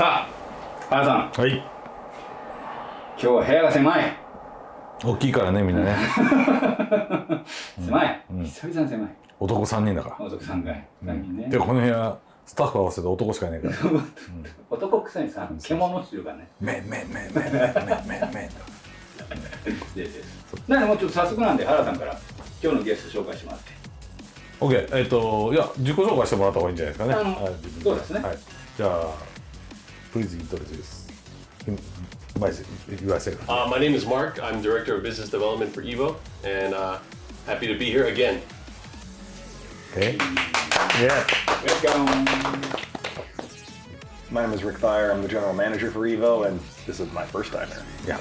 さあ原さん。はい。今日は部屋が狭い。大きいからねみんなね。狭い、久々に狭い。男3人だから。男3階3人ね、でこの部屋スタッフ合わせて男しかいないから。男臭いさ獣臭がね。めめめめめめめ。めなのでもうちょっと早速なんで原さんから今日のゲスト紹介してもらって OK えっ、といや自己紹介してもらった方がいいんじゃないですかね。あのはい自分そうですね。はい。じゃあ Please introduce myself yourself Uh, my name is Mark. I'm Director of Business Development for Evo, and uh, happy to be here again. Okay Yeah Welcome My name is Rick Thayer. I'm the general manager for Evo, and this is my first time here. いや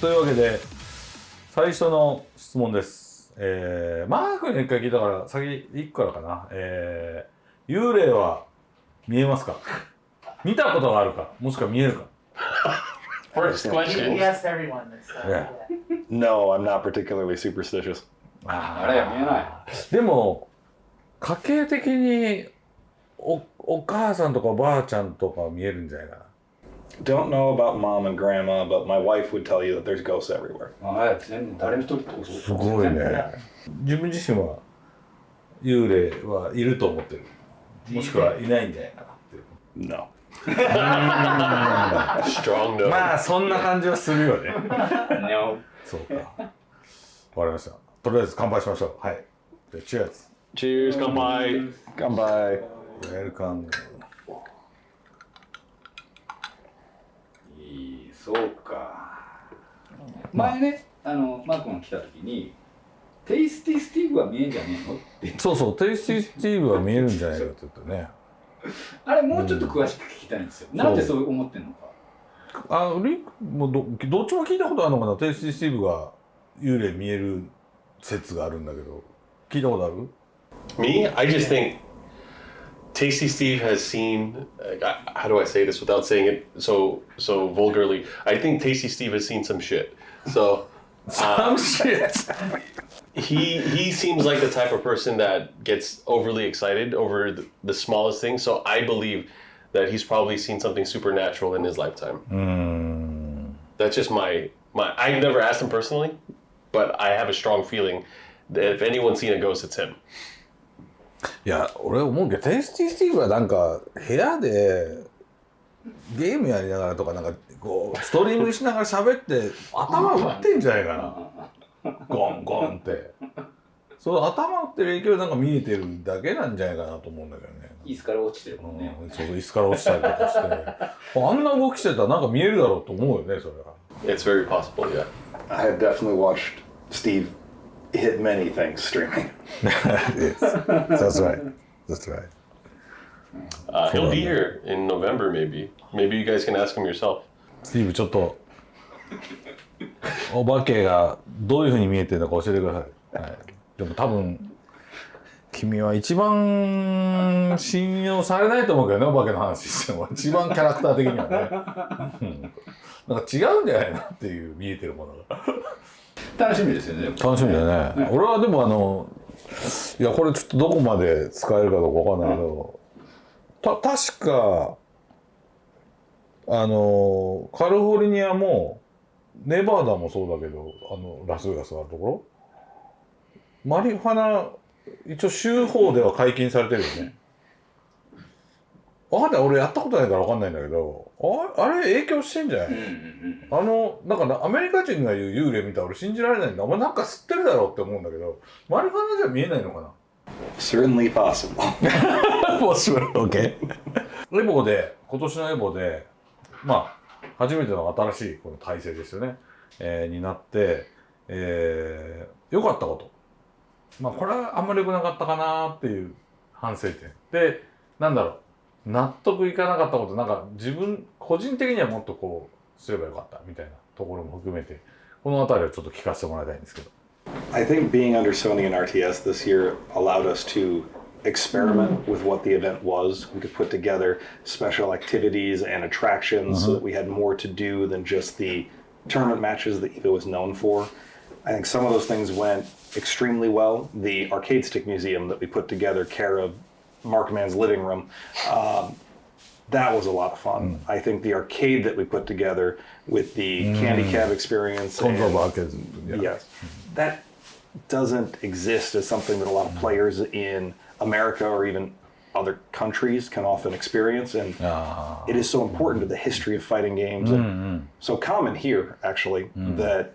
というわけで最初の質問です、 えー、マークに一回聞いたから先1個からかな、えー、幽霊は見えますか？見たことがあるか？もしくは見えるか？First question. Yes, everyone. Uh, Yeah. No, I'm not particularly superstitious. あれ見えないでも家計的におお母さんとかおばあちゃんとか見えるんじゃないかな Don't know about mom and grandma, but my wife would tell you that there's ghosts everywhere. あれ全然誰も一人ってことすごいね自分自身は幽霊はいると思ってるもしくはいないんじゃないかなっていう No. Strong no. まあそんな感じはするよね No そうかわかりましたとりあえず乾杯しましょうはいじゃあ Cheers Cheers, kanpai. Come by. ウェルカムいいそうか。前ねあのマー君が来た時にテイスティスティーブは見えんじゃねえの？って。そうそうテイスティスティーブは見えるんじゃないかって言ってね。あれもうちょっと詳しく聞きたいんですよ、なんでそう思ってんのか。あのリンクもどどっちも聞いたことあるのかな？テイスティスティーブが幽霊見える説があるんだけど。聞いたことある？Me, I just think Tasty Steve has seen. I- how do I say this without saying it so so vulgarly? I think Tasty Steve has seen some shit. So Some uh, shit he he seems like the type of person that gets overly excited over the, the smallest thing. So I believe that he's probably seen something supernatural in his lifetime. Hmm. That's just my my. I've never asked him personally, but I have a strong feeling that if anyone's seen a ghost, it's him. いや俺思うけどテイスティスティーブはなんか部屋でゲームやりながらとかなんかこうストリーミングしながら喋って頭打ってんじゃないかな。ゴンゴンって。その頭打ってる影響でなんか見えてるだけなんじゃないかなと思うんだけどね。椅子から落ちてるもんね、うんそうそう椅子から落ちたりとかして。あんな動きしてたらなんか見えるだろうと思うよねそれは。It's very possible. Yeah. I have definitely watched Steve hit many things streaming. That's right That's right Uh, he'll be here in November, maybe. Maybe you guys can ask him yourself. スティーブちょっとお化けがどういうふうに見えてるのか教えてください、はい、でも多分君は一番信用されないと思うけどねお化けの話しても一番キャラクター的にはね、うん、なんか違うんじゃないのっていう見えてるものが楽しみですよね。楽しみだよね。俺はでもあのいやこれちょっとどこまで使えるかどうかわかんないけどた確かあのカリフォルニアもネバダもそうだけどあのラスベガスがあるところ。マリファナ一応州法では解禁されてるよねわかんない俺やったことないからわかんないんだけどああれ影響してんじゃない、うんうんうんあの、だからアメリカ人が言う幽霊見たら俺信じられないんだ。お前なんか吸ってるだろうって思うんだけど、マリファナじゃ見えないのかな？Certainly possible. もちろん。OK。エボで、今年のエボで、まあ、初めての新しいこの体制ですよね。えーになって、えー、良かったこと。まあ、これはあんまり良くなかったかなっていう反省点。で、なんだろう。納得いかなかったこと、なんか自分、個人的にはもっとこう、すればよかったみたいなところも含めて、この辺りをちょっと聞かせてもらいたいんですけど。I think being under Sony and RTS this year allowed us to experiment with what the event was. We could put together special activities and attractions so that we had more to do than just the tournament matches that Evo was known for. I think some of those things went extremely well. The arcade stick museum that we put together, care of Markman's living room. Um, that was a lot of fun. Mm. I think the arcade that we put together with the mm. candy cab experience. And, yeah. Yes. That doesn't exist as something that a lot of players in America or even other countries can often experience. And oh. it is so important to the history of fighting games. And so common here, actually, that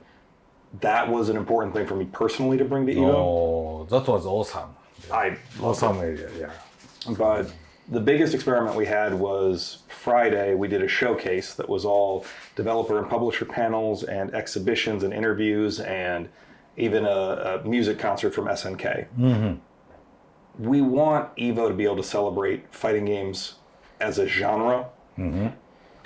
that was an important thing for me personally to bring to Evo. Oh, that was awesome. Yeah. I awesome idea, yeah but the biggest experiment we had was Friday. We did a showcase that was all developer and publisher panels and exhibitions and interviews and even a, a music concert from SNK. Mm-hmm. We want Evo to be able to celebrate fighting games as a genre. Mm-hmm.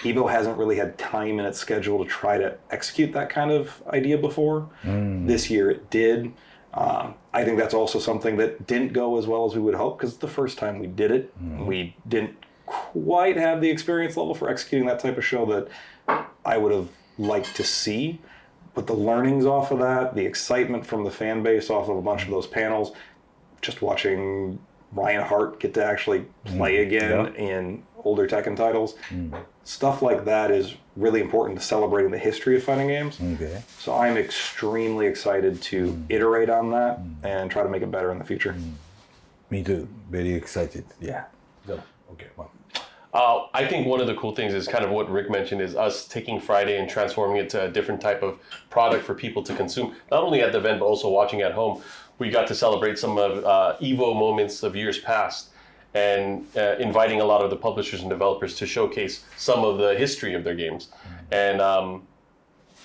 Evo hasn't really had time in its schedule to try to execute that kind of idea before. Mm. This year it did. Um, I think that's also something that didn't go as well as we would hope because the first time we did it, hmm. we didn't quite have the experience level for executing that type of show that I would have liked to see. But the learnings off of that, the excitement from the fan base off of a bunch of those panels, just watching Ryan Hart get to actually play hmm. again in older Tekken titles, hmm. Stuff like that is really important to celebrating the history of fighting games. Okay. So I'm extremely excited to iterate on that and try to make it better in the future. Me too. Very excited. Yeah. So, okay. Well, Uh, I think one of the cool things is kind of what Rick mentioned is us taking Friday and transforming it to a different type of product for people to consume, not only at the event but also watching at home. We got to celebrate some of uh, Evo moments of years past and uh, inviting a lot of the publishers and developers to showcase some of the history of their games. And um,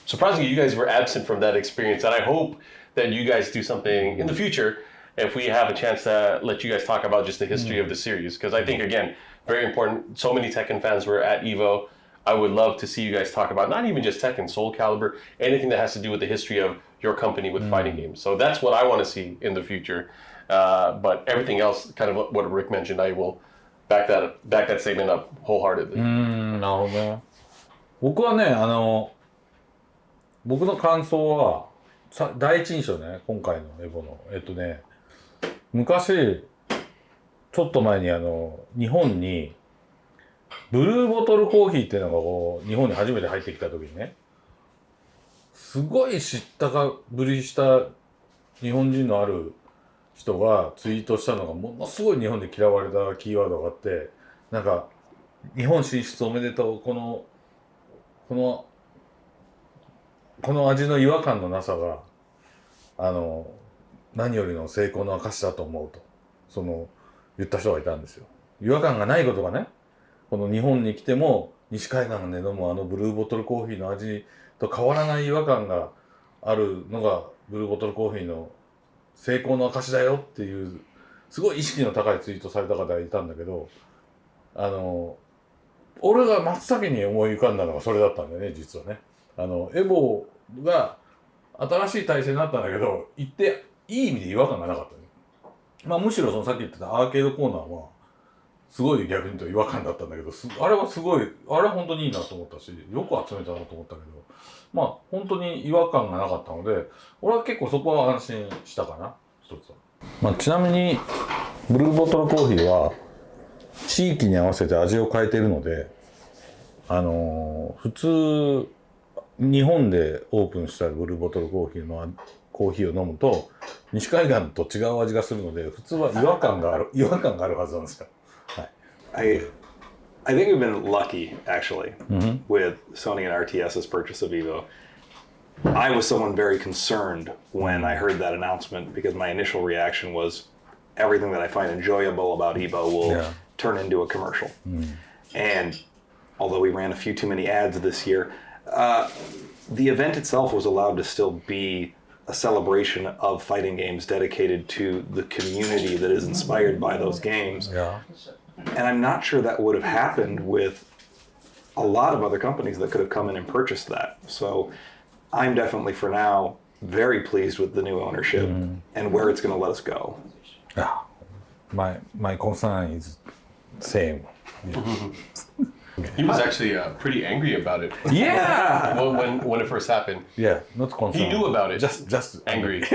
surprisingly, you guys were absent from that experience, and I hope that you guys do something in the future if we have a chance to let you guys talk about just the history of the series. Because I think again, very important. So many Tekken fans were at Evo. I would love to see you guys talk about not even just Tekken, Soul Calibur, anything that has to do with the history of your company with fighting games. So that's what I want to see in the future. Uh, but everything else, kind of what, what Rick mentioned, I will back that back that statement up wholeheartedly. うんなるほどね僕はねあの僕の感想はさ第一印象ね今回のエボのえっとね昔ちょっと前にあの日本にブルーボトルコーヒーっていうのがこう日本に初めて入ってきた時にねすごい知ったかぶりした日本人のある人がツイートしたのがものすごい日本で嫌われたキーワードがあってなんか日本進出おめでとうこのこのこの味の違和感のなさがあの何よりの成功の証だと思うとその言った人がいたんですよ。違和感がないことがねこの日本に来ても西海岸で飲むあのブルーボトルコーヒーの味と変わらない違和感があるのがブルーボトルコーヒーの成功の証だよっていうすごい意識の高いツイートされた方がいたんだけどあの俺が真っ先に思い浮かんだのがそれだったんだよね実はね。あのエボが新しい体制になったんだけど言っていい意味で違和感がなかったね。まあむしろそのさっき言ってたアーケードコーナーはすごい逆に言うと違和感だったんだけどあれはすごいあれは本当にいいなと思ったしよく集めたなと思ったけどまあ本当に違和感がなかったので俺は結構そこは安心したかな一つは。まあ、ちなみにブルーボトルコーヒーは地域に合わせて味を変えてるのであのー普通日本でオープンしたブルーボトルコーヒーのコーヒーを飲むと西海岸と違う味がするので普通は違和感がある違和感があるはずなんですよ。I I think we've been lucky actually with Sony and RTS's purchase of Evo. I was someone very concerned when I heard that announcement because my initial reaction was everything that I find enjoyable about Evo will Yeah. turn into a commercial. And although we ran a few too many ads this year, uh, the event itself was allowed to still be a celebration of fighting games dedicated to the community that is inspired by those games. Yeah. And I'm not sure that would have mm-hmm. happened with a lot of other companies that could have come in and purchased that. So I'm definitely, for now, very pleased with the new ownership mm-hmm. and where it's going to let us go. Yeah. My my concern is same. He was actually uh, pretty angry about it Yeah! when, when when it first happened. Yeah, not concerned. He knew about it. Just, just Angry.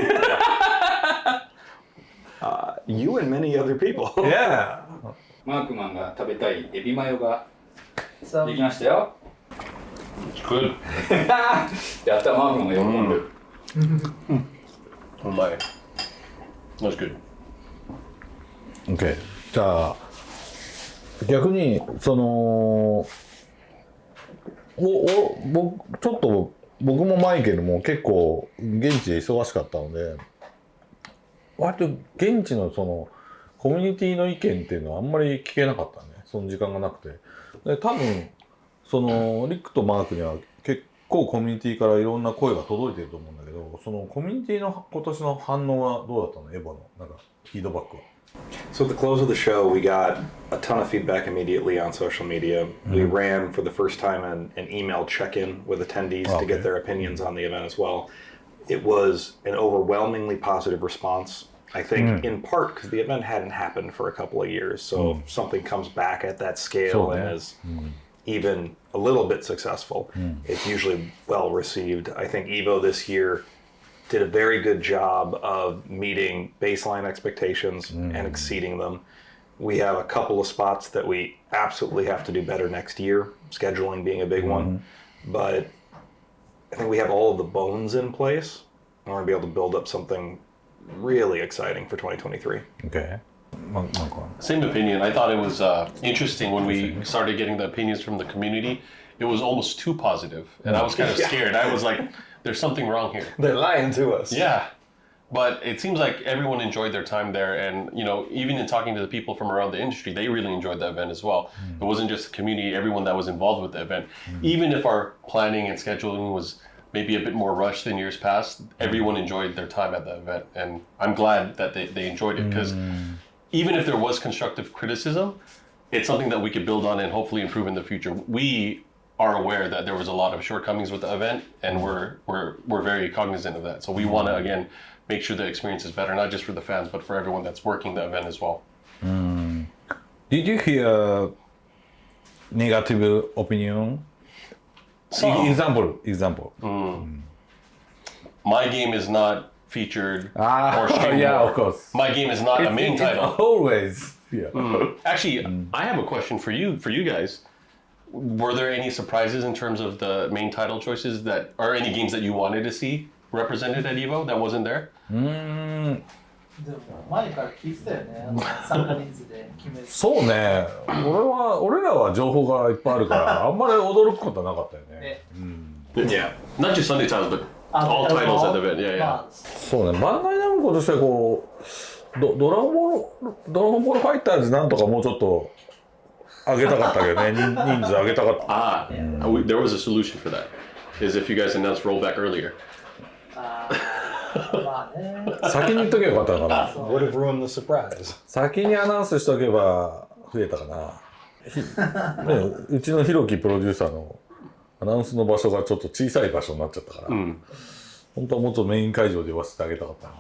Uh, you and many other people. Yeah. マークマンが食べたいエビマヨができましたよ. やったマークマンが喜んでる、Oh. That's good. OK。じゃあ、逆に、その、お、お、僕、ちょっと、僕もマイケルも結構、現地で忙しかったので、割と現地のその、コミュニティの意見っていうのはあんまり聞けなかったね。その時間がなくて。で、多分、その、リックとマークには結構コミュニティからいろんな声が届いてると思うんだけど、そのコミュニティの今年の反応はどうだったのエヴァの、なんか、フィードバックは。So at the close of the show, we got a ton of feedback immediately on social media. We ran for the first time an, an email check-in with attendees to Okay. get their opinions on the event as well. It was an overwhelmingly positive response. I think hmm. in part because the event hadn't happened for a couple of years. So hmm. if something comes back at that scale So, and yeah. is hmm. even a little bit successful, it's usually well received. I think Evo this year did a very good job of meeting baseline expectations and exceeding them. We have a couple of spots that we absolutely have to do better next year, scheduling being a big one. But I think we have all of the bones in place. We're going to be able to build up something really exciting for 2023. Okay. Same opinion. I thought it was uh, interesting when we started getting the opinions from the community. It was almost too positive, and I was kind of yeah. scared. I was like, "There's something wrong here." They're lying to us. Yeah, but it seems like everyone enjoyed their time there, and you know, even in talking to the people from around the industry, they really enjoyed the event as well. Mm. It wasn't just the community; everyone that was involved with the event, mm. even if our planning and scheduling was maybe a bit more rushed than years past, everyone mm. enjoyed their time at the event, and I'm glad that they, they enjoyed it because mm. even if there was constructive criticism, it's something that we could build on and hopefully improve in the future. We are aware that there was a lot of shortcomings with the event, and we're we're we're very cognizant of that. So we want to mm. again make sure the experience is better, not just for the fans, but for everyone that's working the event as well. Did you hear negative opinion? Some. Example, example. Hmm. My game is not featured Ah, or streamed yeah, more. of course. My game is not a main It's title. Always. Yeah. Hmm. Actually, hmm. I have a question for you for you guys. Were there any surprises in terms of the main title choices that or any games that you wanted to see represented at Evo that wasn't there? でも前から聞いてたよね。あの参加人数で決める。そうね。俺は、俺らは情報がいっぱいあるから、あんまり驚くことはなかったよね。ね Yeah. Not just Sunday titles, but あ all titles at the event. Yeah, yeah. まあそうね。バンダイナムコとしてはこう、ドドラゴンボール、ドラゴンボールファイターズなんとかもうちょっと上げたかったけどね。人人数上げたかった。Ah, uh, we, there was a solution for that. Is if you guys announced rollback earlier. あーまあね。先に言っとけばよかったのかな。Would have ruined the surprise. 先にアナウンスしとけば増えたかな。ひね、うちのひろきプロデューサーのアナウンスの場所がちょっと小さい場所になっちゃったから、本当はもっとメイン会場で言わせてあげたかったなっ。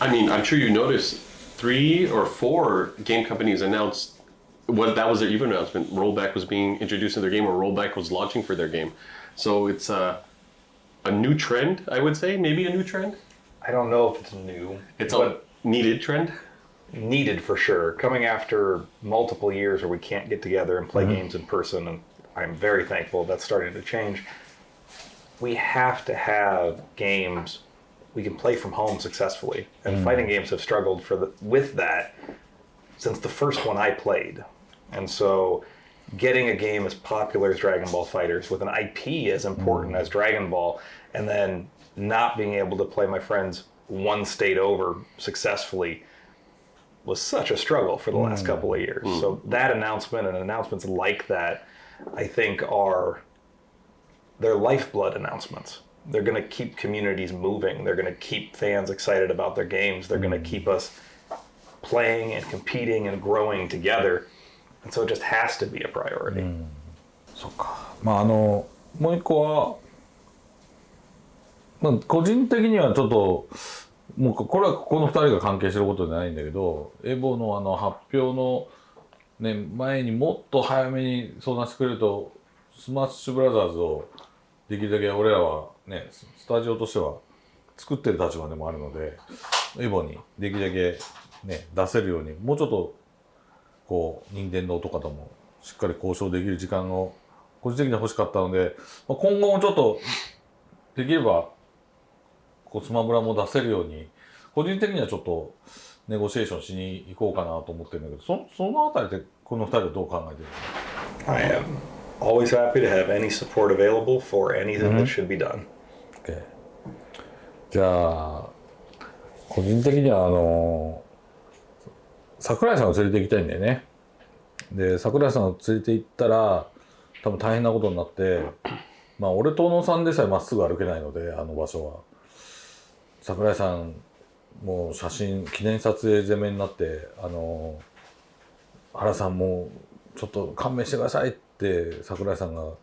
I mean, I'm sure you noticed three or four game companies announced what that was their Evo announcement. Rollback was being introduced in their game, or Rollback was launching for their game. So it's a a new trend, I would say, maybe a new trend. I don't know if it's new. It's a needed trend. needed for sure. Coming after multiple years where we can't get together and play mm-hmm. games in person, and I'm very thankful that's starting to change. We have to have games we can play from home successfully, and mm. fighting games have struggled for the, with that since the first one I played, and so. Getting a game as popular as Dragon Ball Fighters with an IP as important mm. as Dragon Ball, and then not being able to play my friends one state over successfully was such a struggle for the last mm. couple of years. Mm. So that announcement and announcements like that, I think, are they're lifeblood announcements. They're going to keep communities moving. They're going to keep fans excited about their games. They're going to keep us playing and competing and growing together. So it just has to be a priority. そっか。まああのもう一個は、まあ個人的にはちょっともうこれはこの二人が関係してることじゃないんだけど、エボのあの発表のね、前にもっと早めに相談してくれるとスマッシュブラザーズをできるだけ俺らはねスタジオとしては作ってる立場でもあるのでエボにできるだけね出せるようにもうちょっとこう任天堂とかともしっかり交渉できる時間を個人的には欲しかったので、まあ、今後もちょっとできればこうスマブラも出せるように個人的にはちょっとネゴシエーションしに行こうかなと思ってるんだけどそそのあたりでこの二人はどう考えてるの？I am always happy to have any support available for anything that should be done. OK じゃあ個人的にはあの桜井さんを連れて行きたいんだよね。で桜井さんを連れて行ったら多分大変なことになってまあ俺と小野さんでさえまっすぐ歩けないのであの場所は。桜井さんもう写真記念撮影攻めになってあの原さんもちょっと勘弁してくださいって桜井さんがこ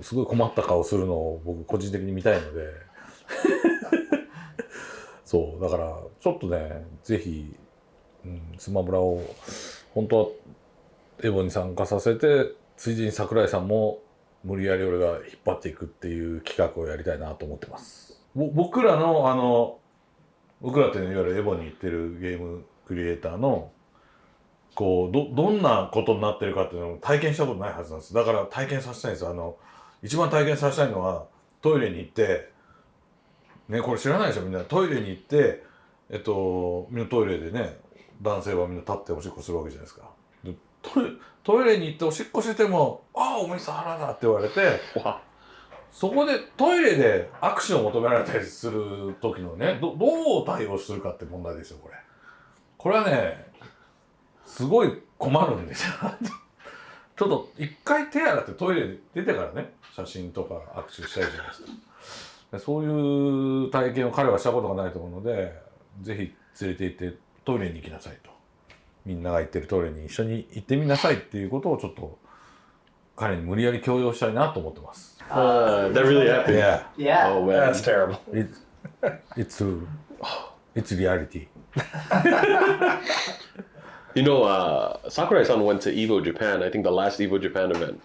うすごい困った顔するのを僕個人的に見たいので。そうだからちょっとねぜひ、スマブラを本当はエボに参加させてついでに桜井さんも無理やり俺が引っ張っていくっていう企画をやりたいなと思ってます。僕らのあの僕らっていわゆるエボに行ってるゲームクリエイターのこうどどんなことになってるかっていうのを体験したことないはずなんです。だから体験させたいんですあの一番体験させたいのはトイレに行ってねこれ知らないでしょみんな。トイレに行ってえっとみんなトイレでね男性はみんな立っておしっこするわけじゃないですか。でトイトイレに行っておしっこしても「ああお前さ原だ」って言われてそこでトイレで握手を求められたりする時のねどどう対応するかって問題ですよこれ。これはねすごい困るんですよ。ちょっと一回手洗ってトイレで出てからね写真とか握手したいじゃないですかでそういう体験を彼はしたことがないと思うのでぜひ連れて行ってトイレに行きなさいとみんなが行ってるトイレに一緒に行ってみなさいっていうことをちょっと彼に無理やり強要したいなと思ってます。Uh, that really happened. Yeah, Yeah. Oh. That's terrible. it, it's it's reality. You know, uh, Sakurai-san went to Evo Japan. I think the last Evo Japan event,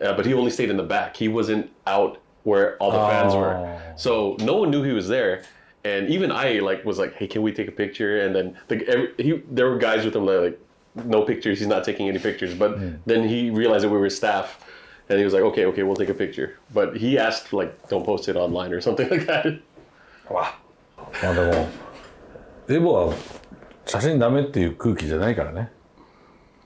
uh, but he only stayed in the back. He wasn't out where all the fans were, Oh. so no one knew he was there. And even I like was like, "Hey, can we take a picture?" And then the, every, he, there were guys with him that like, "No pictures. He's not taking any pictures." But then he realized that we were staff, and he was like, "Okay, okay, we'll take a picture." But he asked like, "Don't post it online or something like that." Wow. まあでもエボは写真ダメっていう空気じゃないからね。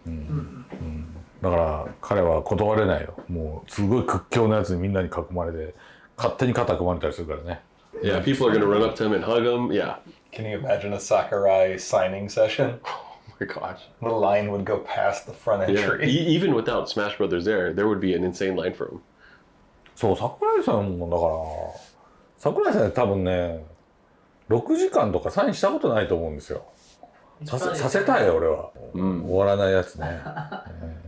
うんうん、だから彼は断れないよ。もうすごい屈強なやつにみんなに囲まれて勝手に肩組まれたりするからね。 Yeah, people are gonna run up to him and hug him. Yeah. Can you imagine a Sakurai signing session? Oh my gosh. The line would go past the front Yeah. entry. E- even without Smash Brothers there, there would be an insane line for him. そう桜井さんもだから桜井さん多分ね6時間とかサインしたことないと思うんですよ。させさせたいよ俺は、終わらないやつね、うん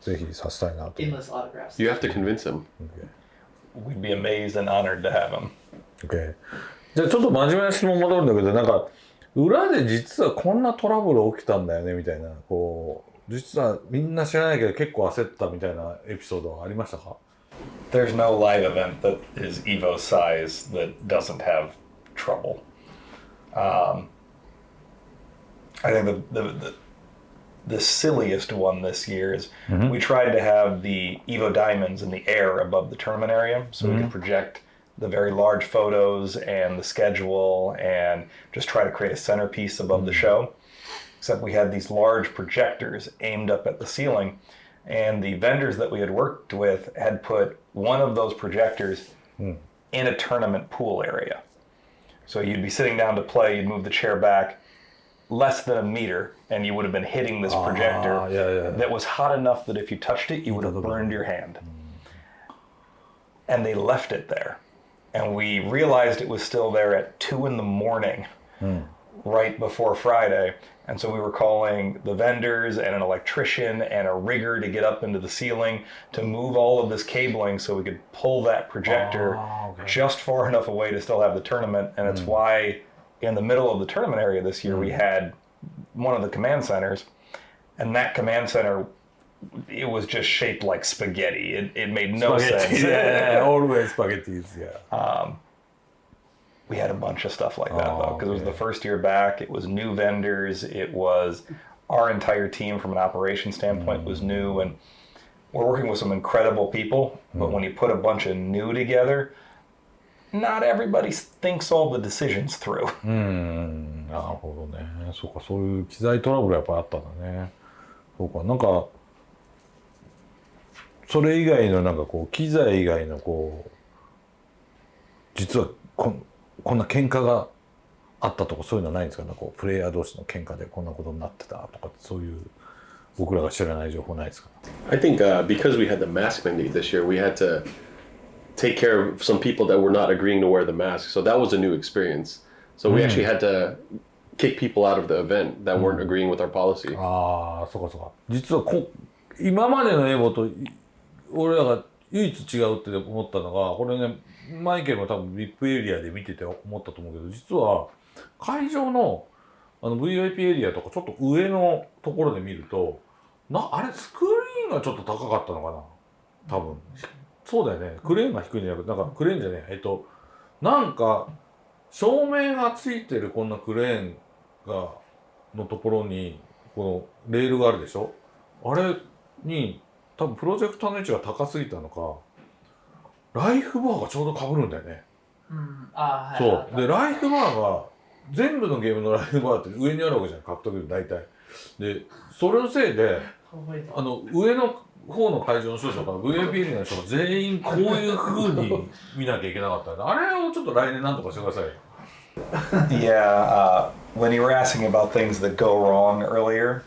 ぜひさせたいなと Endless autographs. You have to convince him. We'd be amazed and honored to have him. OK じゃあちょっと真面目な質問戻るんだけどなんか裏で実はこんなトラブル起きたんだよねみたいなこう実はみんな知らないけど結構焦ったみたいなエピソードはありましたか There's no live event that is Evo size that doesn't have trouble. Um, I think the, the, the, the silliest one this year is we tried to have the Evo diamonds in the air above the tournament area so we could project the very large photos and the schedule and just try to create a centerpiece above the show. Except we had these large projectors aimed up at the ceiling, and the vendors that we had worked with had put one of those projectors in a tournament pool area. So you'd be sitting down to play, you'd move the chair back less than a meter, and you would have been hitting this projector Ah, yeah, yeah. that was hot enough that if you touched it, you would have burned your hand. And they left it there. And we realized it was still there at two in the morning, right before Friday. And so we were calling the vendors and an electrician and a rigger to get up into the ceiling to move all of this cabling so we could pull that projector Ah, okay. just far enough away to still have the tournament. And it's why in the middle of the tournament area this year we had one of the command centers and that command center, it was just shaped like spaghetti. It, it made no sense. yeah, always spaghettis, yeah. we had a bunch of stuff like that though Oh, because it was okay. the first year back it was new vendors it was our entire team from an operation standpoint was new and we're working with some incredible people but when you put a bunch of new together not everybody thinks all the decisions through うん、なるほどね。そうか、そういう機材トラブルやっぱあったんだね。そうか、なんか、 それ以外のなんかこう、機材以外のこう、実はこんこんな喧嘩があったとかそういうのはないんですかね。こう、プレイヤー同士の喧嘩でこんなことになってたとか、そういう僕らが知らない情報ないですか I think uh, because we had the mask mandate this year, we had to take care of some people that were not agreeing to wear the mask. So that was a new experience. So we actually had to kick people out of the event that weren't agreeing with our policy. ああ、そうかそうか。実はこ今までのエボとい俺らが唯一違うって思ったのが、これね、マイケルも多分 VIP エリアで見てて思ったと思うけど、実は会場のあの VIP エリアとかちょっと上のところで見ると、なあれスクリーンがちょっと高かったのかな？多分。そうだよね。クレーンが低いんじゃなくて、なんかクレーンじゃねえ。えっと、なんか照明がついてるこんなクレーンがのところにこのレールがあるでしょ？あれに多分プロジェクターの位置が高すぎたのかライフバーがちょうど被るんだよね。うん、ああ、はい。そう。でライフバーが全部のゲームのライフバーって上にあるわけじゃん獲得で大体。でそれのせいであの上の方の会場の人とかアの人が全員こういう風に 見なきゃいけなかったんであれをちょっと来年なんとかしてくださいよ。Yeah uh, when you were asking about things that go wrong earlier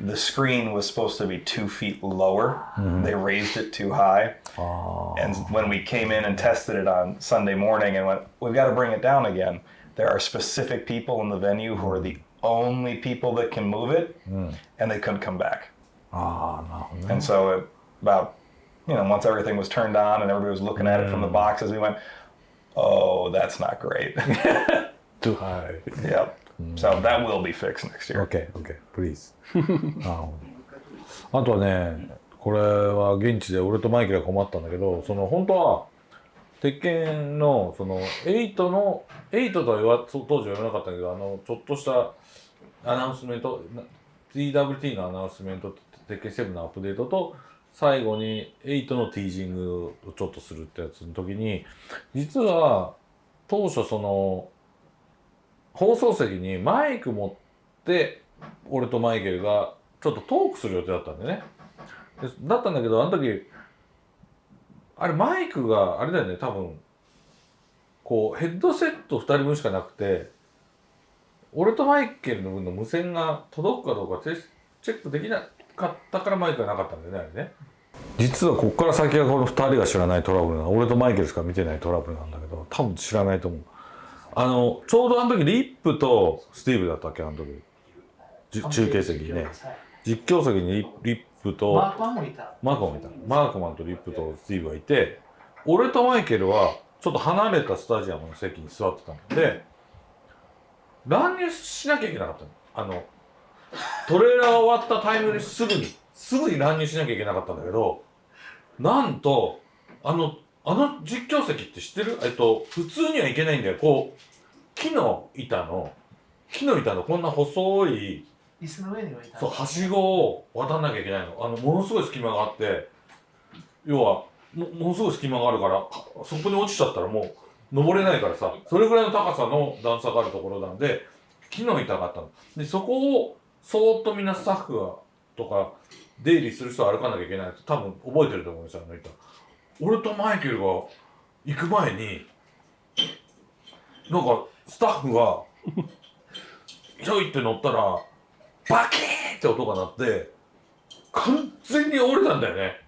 the screen was supposed to be two feet lower. Mm-hmm. They raised it too high. Oh. And when we came in and tested it on Sunday morning and went, we've got to bring it down again, there are specific people in the venue who are the only people that can move it, mm. and they couldn't come back. Oh, no, no. And so it, about, you know, once everything was turned on and everybody was looking at it from the hmm. boxes, we went, oh, that's not great. too high. Yep. So that will be fixed next year. OK, OK, please. ああとはね、これは現地で俺とマイケルが困ったんだけど、その本当は、鉄拳のその8の、8とは言わ当時は言わなかったけど、あの、ちょっとしたアナウンスメント、な TWT のアナウンスメント、鉄拳7のアップデートと、最後に8のティージングをちょっとするってやつの時に、実は当初その、放送席にマイク持って俺とマイケルがちょっとトークする予定だったんでね。だったんだけどあの時あれマイクがあれだよね多分。こうヘッドセット2人分しかなくて俺とマイケルの分の無線が届くかどうかチェックできなかったからマイクがなかったんだよねあれね。実はここから先はこの2人が知らないトラブルな俺とマイケルしか見てないトラブルなんだけど多分知らないと思う。あのちょうどあの時リップとスティーブだったっけあの時。じ中継席にね。はい実況席にリリップとマークマンもいた。マークマンもいた。マークマンとリップとスティーブがいて俺とマイケルはちょっと離れたスタジアムの席に座ってたので乱入しなきゃいけなかったの。あのトレーラー終わったタイムにすぐにすぐに乱入しなきゃいけなかったんだけどなんとあのあの実況席って知ってる？えっと普通には行けないんだよ。こう木の板の木の板のこんな細い椅子の上に置いた。そうはしごを渡んなきゃいけないの。あのものすごい隙間があって要はもものすごい隙間があるからはそこに落ちちゃったらもう登れないからさそれぐらいの高さの段差があるところなんで木の板があったの。でそこをそーっとみんなスタッフがとか出入りする人は歩かなきゃいけない多分覚えてると思うんですよあの板俺とマイケルが行く前になんかスタッフがひょいって乗ったらバキーンって音が鳴って完全に折れたんだよね。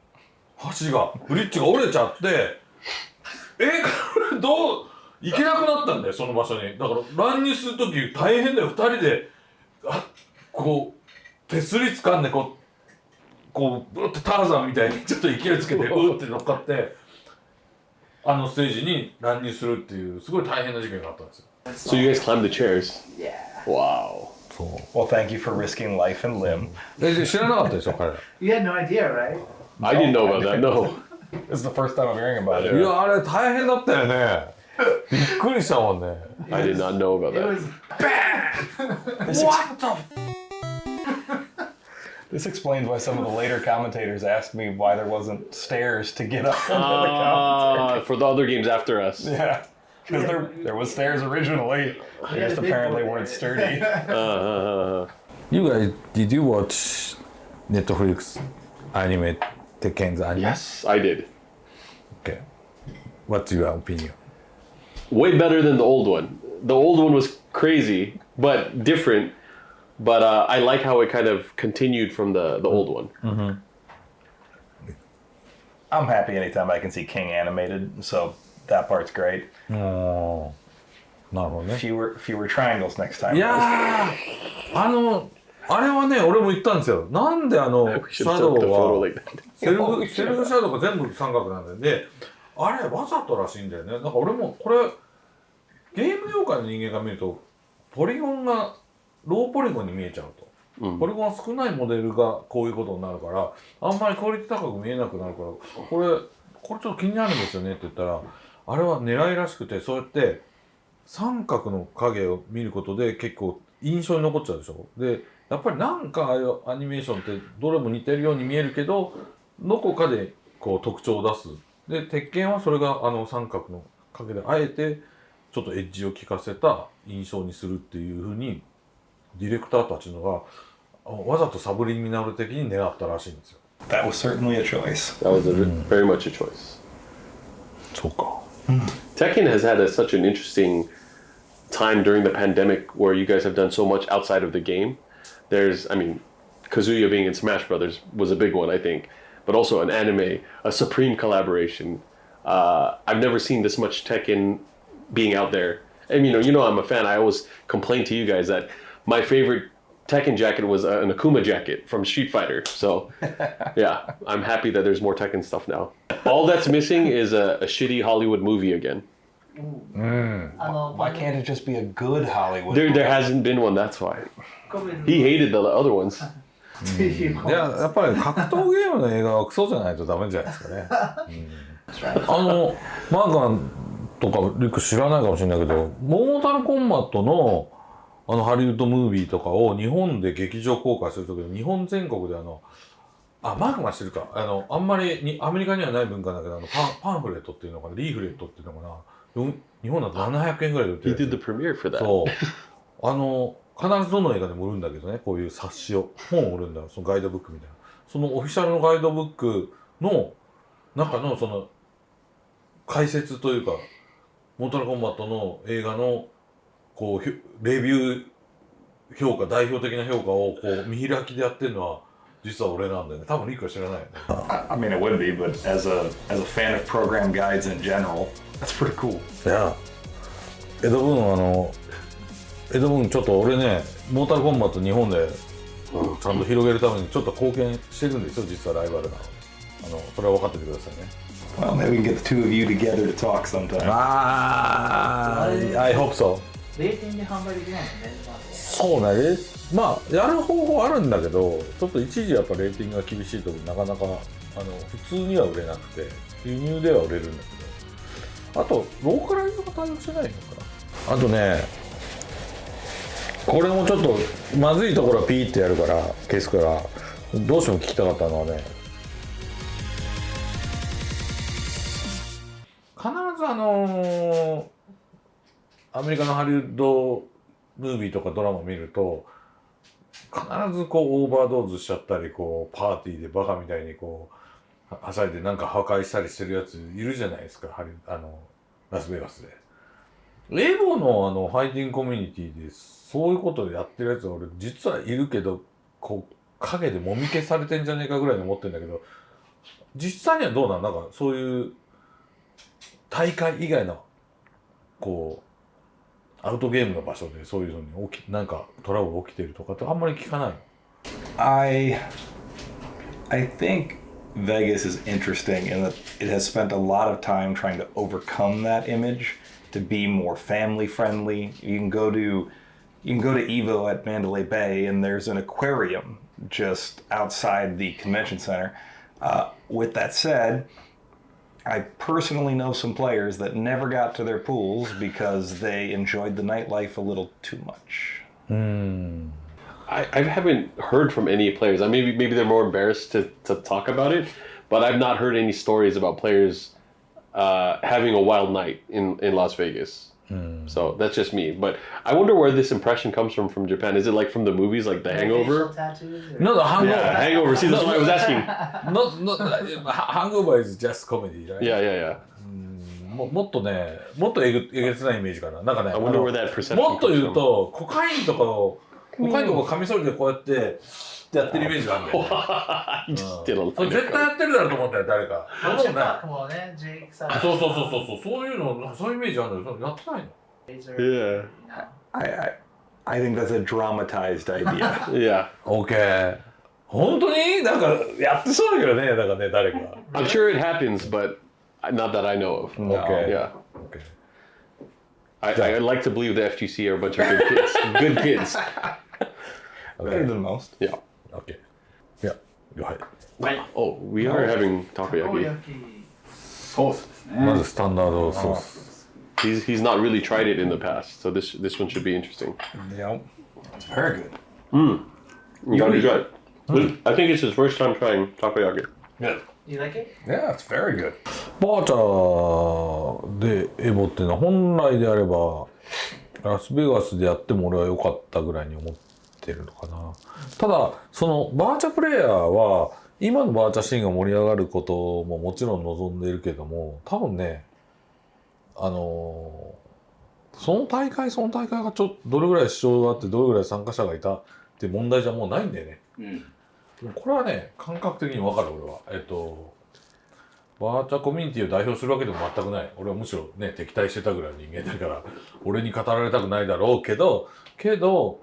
橋がブリッジが折れちゃってえこれどう行けなくなったんだよその場所に。だから乱入する時大変だよ。2人であこう手すり掴んでこうこうブーってターザンみたいにちょっと勢いつけてうーって乗っかってあのステージに乱入するっていうすごい大変な事件があったんですよ So you guys climbed the chairs. Yeah. Wow. そう Well, thank you for risking life and limb. You had no idea, right? I didn't know about that. No. This is the first time I'm hearing about it. いやあれ大変だったよねびっくりしたもんね I did not know about It that. was What the This explains why some of the later commentators asked me why there wasn't stairs to get up into the. Uh, for the other games after us. Yeah, because there there was stairs originally. They just apparently weren't sturdy. Uh, You guys did you watch Netflix anime Tekken's anime? yes, I did. Okay. What's your opinion? Way better than the old one. The old one was crazy, but different. But uh, I like how it kind of continued from the, the old one. I'm happy anytime I can see King animated, so that part's great. ああなるほどね Fewer fewer triangles next time. いやーあのあれはね俺も言ったんですよなんであのシャドウは.セルフセルフシャドウが全部三角なんだよであれわざとらしいんだよねだから俺もこれゲーム業界の人間が見るとポリゴンがローポリゴンに見えちゃうと、うん。ポリゴンが少ないモデルがこういうことになるからあんまりクオリティ高く見えなくなるからこれこれちょっと気になるんですよねって言ったらあれは狙いらしくてそうやって三角の影を見ることで結構印象に残っちゃうでしょ？でやっぱりなんかアニメーションってどれも似てるように見えるけどどこかでこう特徴を出す。で鉄拳はそれがあの三角の影であえてちょっとエッジを効かせた印象にするっていうふうにディレクターたちのがあわざとサブリミナル的に狙ったらしいんですよ That was certainly a choice. That was a, very much a choice. そうか Tekken has had a, such an interesting time during the pandemic where you guys have done so much outside of the game. There's, I mean, Kazuya being in Smash Brothers was a big one, I think, but also an anime, a Supreme collaboration. Uh, I've never seen this much Tekken being out there. And you know, you know, I'm a fan. I always complain to you guys that my favorite Tekken jacket was uh, an Akuma jacket from Street Fighter. So, yeah, I'm happy that there's more Tekken stuff now. All that's missing is a, a shitty Hollywood movie again. あの Why can't it just be a good Hollywood? There, there hasn't been one. That's why コメン he hated the other ones. トっていういややっぱり格闘ゲームの映画はクソじゃないとダメじゃないですかね、うんあのマーガンとかリュック知らないかもしれないけどモータルコンバットの あのハリウッドムービーとかを日本で劇場公開する時に日本全国であのあマークしてるか。あのあんまりにアメリカにはない文化だけどあのパンパンフレットっていうのかな。リーフレットっていうのかな。日本だと700円ぐらいで売ってる.そう。あの、必ずどの映画でも売るんだけどね、こういう冊子を、本を売るんだ。よ、そのガイドブックみたいな。そのオフィシャルのガイドブックの中のその解説というか、モータルコンバットの映画のこうひレビュー評価、代表的な評価をこう見開きでやってるのは、実は俺なんだよね。多分リックは知らないよね。I I mean, it would be, but as a as a fan of program guides in general, that's pretty cool. いや、江戸文あの、江戸文ちょっと俺ね、モータルコンバット日本でちゃんと広げるためにちょっと貢献してるんですよ、実はライバルなの。あの、それは分かっててくださいね。Well, maybe we can get the two of you together to talk sometime. ああ、I hope so。冷店で販売できないんですね。まあそうまあ、やる方法あるんだけど、ちょっと一時やっぱレーティングが厳しいとなかなか、あの、普通には売れなくて、輸入では売れるんだけど、あと、ローカライズが対応してないのかな。あとね、これもちょっとまずいところはピーってやるから消すから。どうしても聞きたかったのはね。必ずあのーアメリカのハリウッドムービーとかドラマ見ると必ずこうオーバードーズしちゃったりこうパーティーでバカみたいにこうはしゃいでなんか破壊したりしてるやついるじゃないですかハリあのラスベガスで。エボのあのファイティングコミュニティでそういうことをやってるやつは俺実はいるけどこう影でもみ消されてんじゃねえかぐらいに思ってんだけど実際にはどうなん？なんかそういう大会以外のこうアウトゲームの場所でそういうのに起きなんかトラブル起きてるとかってあんまり聞かないの I I think Vegas is interesting in that it has spent a lot of time trying to overcome that image to be more family friendly. You can go to, you can go to Evo at Mandalay Bay, and there's an aquarium just outside the convention center. Uh, with that said, I personally know some players that never got to their pools because they enjoyed the nightlife a little too much. I, I haven't heard from any players. I maybe maybe they're more embarrassed to, to talk about it, but I've not heard any stories about players uh, having a wild night in, in Las Vegas. So that's just me. But I wonder where this impression comes from from Japan. Is it like from the movies, like The Facial Hangover? tattoos or- No, the hangover. Yeah, Hangover. See, that's why I was asking. Not, not, hangover is just comedy, right? Yeah, yeah, yeah. ももっとね、もっとえぐえげつないイメージかな。なんかね、 I あ wonder の where that perception もっと comes 言う from. と、コカインとかを、コカインとかをカミソリでこうやって、 やってるイメージがあるんだよね。you just did a それ絶対やってるだろうと思ったよ、誰か。そんなことない。Tupac もね、ジェイクさん。そうそうそうそうそう、そういうの、そういうイメージあるんだよ。やってないの Yeah, I, I, I think that's a dramatized idea. yeah. ?OK。本当になんか、やってそうだけどね、なんかね、誰か。I'm sure it happens, but not that I know of. Okay. Yeah. OK。I, I like to believe the FGC are a bunch of good kids. good kids. Better than most. Yeah. OK。いや、はい。はい。Oh, we are having takoyaki. ソースですね。まずスタンダードソース。He's he's not really tried it in the past, so this this one should be interesting. Yep. It's very good. You gotta try it. I think it's his first time trying takoyaki. You like it? Yeah, it's very good. バーチャーでエボっていうのは本来であればラスベガスでやっても俺は良かったぐらいに思ってるのかな。ただそのバーチャプレイヤーは今のバーチャシーンが盛り上がることももちろん望んでいるけども多分ねあのその大会その大会がちょっとどれぐらい視聴があってどれぐらい参加者がいたって問題じゃもうないんだよね。うん。これはね感覚的に分かる俺は。えっとバーチャコミュニティを代表するわけでも全くない。俺はむしろね敵対してたぐらいの人間だから俺に語られたくないだろうけどけど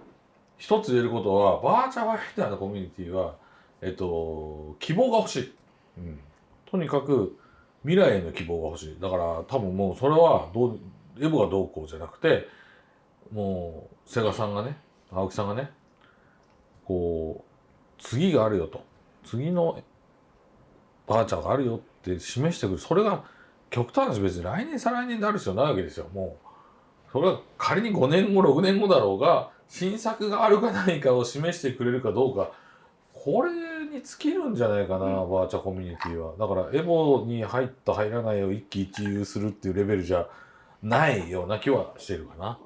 一つ言えることはバーチャファイターのコミュニティはえっと希望が欲しい、うん、とにかく未来への希望が欲しい。だから多分もうそれはどうエボがどうこうじゃなくてもうセガさんがね青木さんがねこう次があるよと。次のバーチャーがあるよって示してくる。それが極端な話別に来年再来年である必要ないわけですよ。もうそれは仮に5年後6年後だろうが新作があるかないかを示してくれるかどうかこれに尽きるんじゃないかな、バーチャコミュニティは。だからエボに入った入らないを一喜一憂するっていうレベルじゃないような気はしてるかな